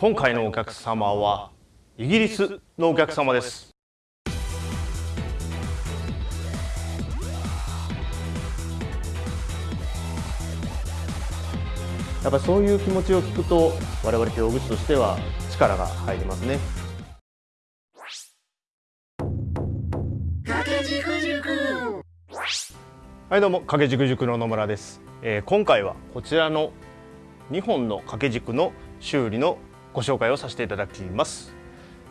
今回のお客様はイギリスのお客様です。やっぱりそういう気持ちを聞くと我々表具師としては力が入りますね。はいどうも掛軸塾の野村です、えー、今回はこちらの2本の掛け軸の修理のご紹介をさせていただきます、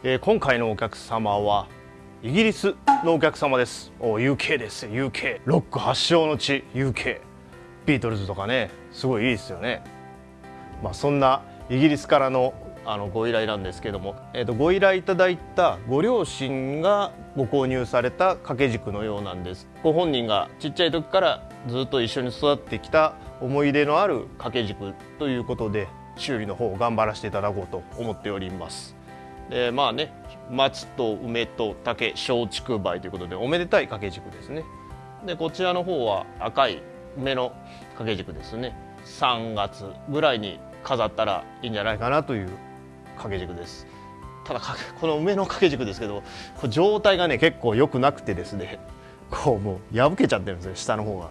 えー、今回のお客様はイギリスのお客様です。お UK です。UK ロック発祥の地 UK ビートルズとかねすごいいいですよね。まあ、そんなイギリスからのあのご依頼なんですけども、えー、とご依頼いただいたご両親がご購入された掛け軸のようなんです。ご本人がちっちゃい時からずっと一緒に育ってきた思い出のある掛け軸ということで修理の方を頑張らせていただこうと思っております。でまあね松と梅と竹松竹梅ということでおめでたい掛け軸ですね。でこちらの方は赤い梅の掛け軸ですね。3月ぐらいに飾ったらいいんじゃないかなという掛け軸です。ただこの梅の掛け軸ですけどこ状態がね結構良くなくてですね。こうもう破けちゃってるんですよ下の方が。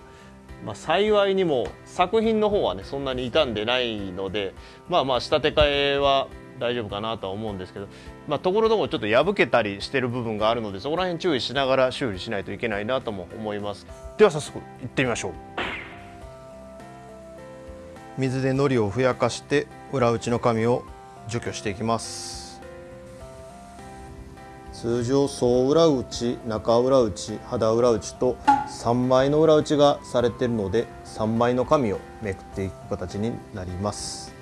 まあ、幸いにも作品の方はねそんなに傷んでないのでまあまあ仕立て替えは大丈夫かなとは思うんですけど、まあ、ところどころちょっと破けたりしてる部分があるのでそこら辺注意しながら修理しないといけないなとも思います。では早速行ってみましょう。水で糊をふやかして裏打ちの紙を除去していきます。通常総裏打ち中裏打ち肌裏打ちと3枚の裏打ちがされているので3枚の紙をめくっていく形になります。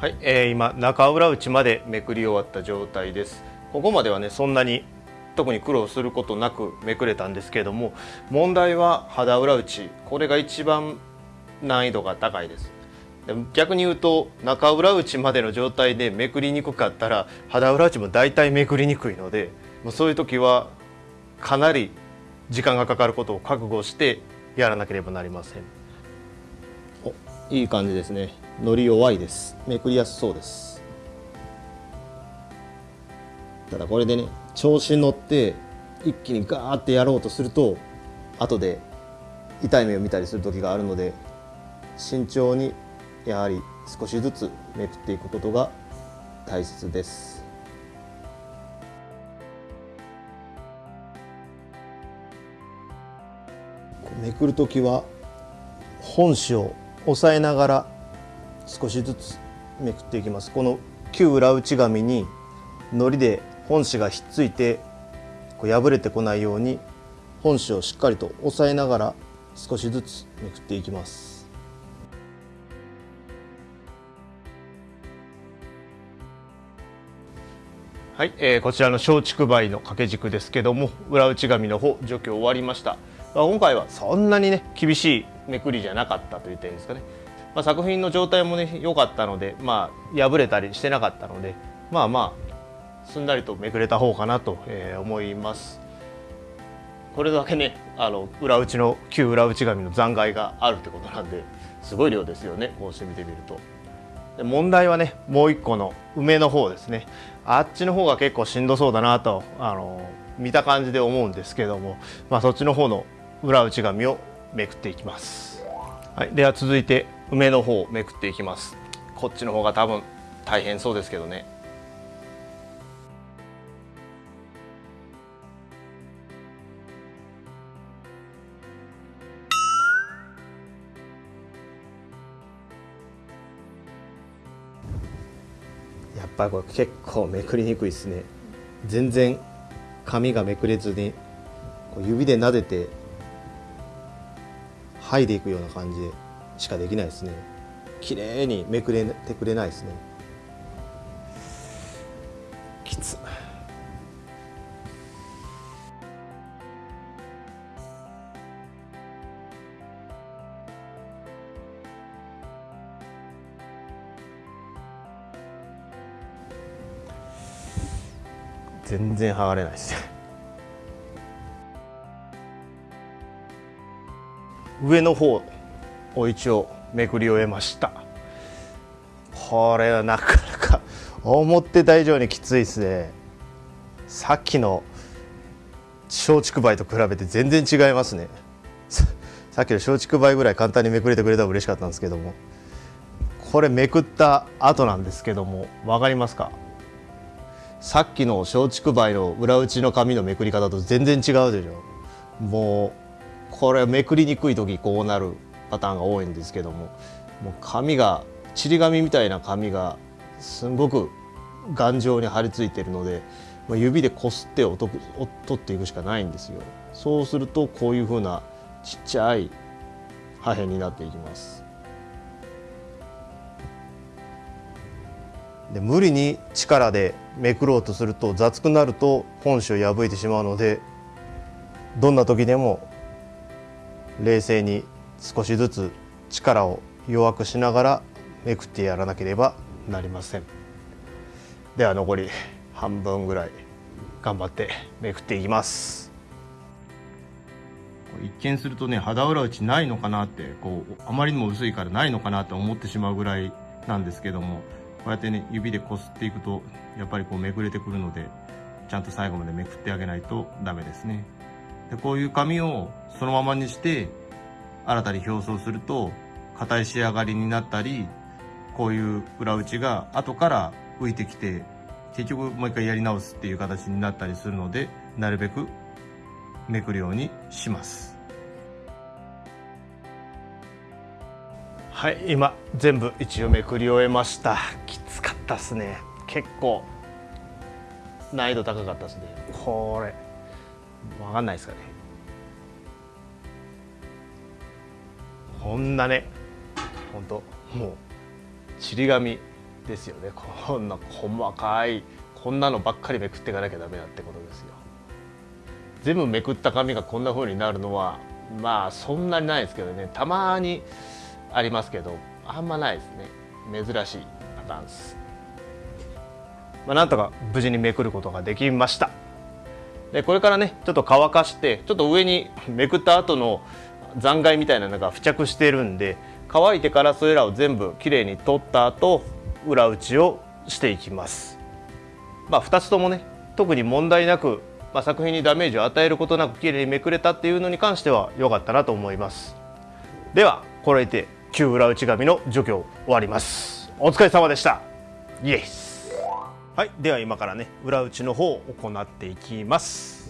はい、えー、今中裏打ちまでめくり終わった状態です。ここまではねそんなに特に苦労することなくめくれたんですけれども問題は肌裏打ちこれが一番難易度が高いです。逆に言うと中裏打ちまでの状態でめくりにくかったら肌裏打ちも大体めくりにくいのでそういう時はかなり時間がかかることを覚悟してやらなければなりません。おいい感じですね。のり弱いです。めくりやすそうです。ただこれでね調子に乗って一気にガーってやろうとすると後で痛い目を見たりする時があるので慎重にやはり少しずつめくっていくことが大切です。めくる時は本紙を押さえながら少しずつめくっていきますこの旧裏打ち紙に糊で本紙がひっついてこう破れてこないように本紙をしっかりと押さえながら少しずつめくっていきます。はい、えー、こちらの松竹梅の掛け軸ですけども裏打ち紙の方除去終わりました、まあ、今回はそんなにね厳しいめくりじゃなかったといいんですかね、まあ、作品の状態もね良かったのでまあ破れたりしてなかったのでまあまあすんなりとめくれた方かなと、え思います。これだけねあの裏打ちの旧裏打ち紙の残骸があるってことなんですごい量ですよねこうして見てみると。問題はねもう一個の梅の方ですね。あっちの方が結構しんどそうだなとあの見た感じで思うんですけども、まあ、そっちの方の裏打ち紙をめくっていきます、はい、では続いて梅の方をめくっていきます。こっちの方が多分大変そうですけどね。ぱりこれ結構めくりにくいですね。全然紙がめくれずにこう指で撫でて剥いでいくような感じでしかできないですね。綺麗にめくれてくれないですね。全然剥がれないですね上の方を一応めくり終えました。これはなかなか思ってた以上にきついですね。さっきの松竹梅と比べて全然違いますね。さっきの松竹梅ぐらい簡単にめくれてくれたら嬉しかったんですけども。これめくった後なんですけども分かりますか？さっきの松竹梅の裏打ちの紙のめくり方と全然違うでしょ。もうこれめくりにくい時こうなるパターンが多いんですけども。もう紙がちり紙みたいな紙がすごく頑丈に張り付いているので指でこすって取っていくしかないんですよ。そうするとこういうふうなちっちゃい破片になっていきます。で無理に力でめくろうとすると雑くなると本紙を破いてしまうのでどんな時でも冷静に少しずつ力を弱くしながらめくってやらなければなりません。では残り半分ぐらい頑張ってめくっていきます。一見するとね肌裏打ちないのかなってこうあまりにも薄いからないのかなって思ってしまうぐらいなんですけども。うやってね指でこすっていくとやっぱりこうめくれてくるのでちゃんと最後までめくってあげないとダメですね。でこういう紙をそのままにして新たに表層すると硬い仕上がりになったりこういう裏打ちが後から浮いてきて結局もう一回やり直すっていう形になったりするのでなるべくめくるようにします。はい今全部一応めくり終えました。きつかったっすね。結構難易度高かったですね。これ分かんないですかね。こんなね本当もうちり紙ですよね。こんな細かいこんなのばっかりめくっていかなきゃダメだってことですよ。全部めくった紙がこんな風になるのはまあそんなにないですけどね。たまにありますけどあんまないですね珍しいパターンです、まあ、なんとか無事にめくることができましたでこれからねちょっと乾かしてちょっと上に めくった後の残骸みたいなのが付着してるんで乾いてからそれらを全部きれいに取った後裏打ちをしていきます。まあ、2つともね特に問題なく、まあ、作品にダメージを与えることなくきれいにめくれたっていうのに関しては良かったなと思います。ではこれで旧裏打ち紙の除去終わります。お疲れ様でした。イエスはい、では今からね裏打ちの方を行っていきます。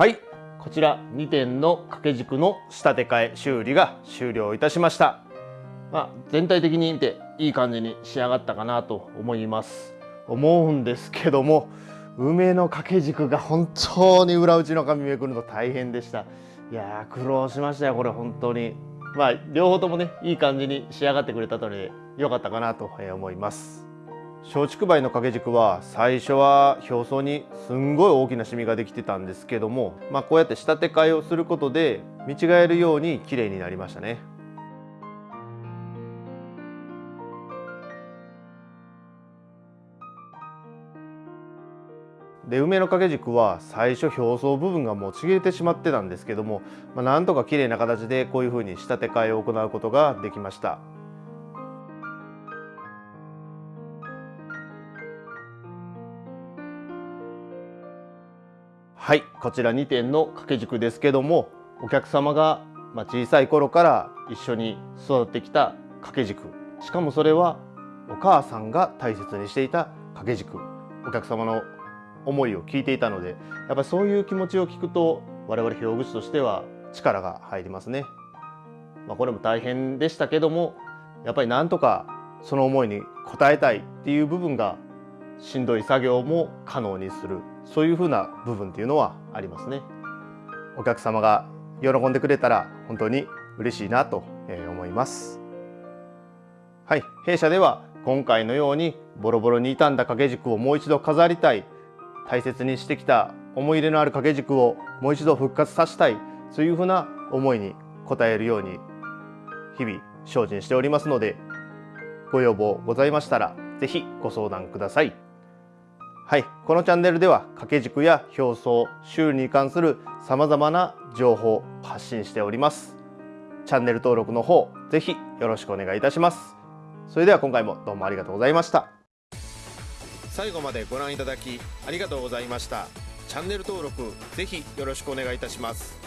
はい。こちら2点の掛け軸の仕立て替え修理が終了いたしました。まあ、全体的に見ていい感じに仕上がったかなと思います。思うんですけども梅の掛け軸が本当に裏打ちの紙めくるの大変でした。いや苦労しましたよこれ本当に。まあ両方ともねいい感じに仕上がってくれたので良かったかなと思います。松竹梅の掛け軸は最初は表層にすんごい大きなシミができてたんですけども、まあ、こうやって仕立て替えをすることで見違えるように綺麗になりましたねで梅の掛け軸は最初表層部分がもうちぎれてしまってたんですけども、まあ、なんとか綺麗な形でこういうふうに仕立て替えを行うことができました。はいこちら2点の掛け軸ですけどもお客様が小さい頃から一緒に育ってきた掛け軸。しかもそれはお母さんが大切にしていた掛け軸。お客様の思いを聞いていたのでやっぱりそういう気持ちを聞くと我々表具師としては力が入りますね。まあ、これも大変でしたけどもやっぱりなんとかその思いに応えたいっていう部分がしんどい作業も可能にする。そういうふうな部分っていうのはありますね。お客様が喜んでくれたら本当に嬉しいなと思います。はい、弊社では今回のようにボロボロに傷んだ掛け軸をもう一度飾りたい大切にしてきた思い入れのある掛け軸をもう一度復活させたいそういうふうな思いに応えるように日々精進しておりますのでご要望ございましたら是非ご相談ください。はい、このチャンネルでは掛け軸や表層、修理に関する様々な情報を発信しております。チャンネル登録の方、ぜひよろしくお願いいたします。それでは今回もどうもありがとうございました。最後までご覧いただきありがとうございましたチャンネル登録ぜひよろしくお願いいたします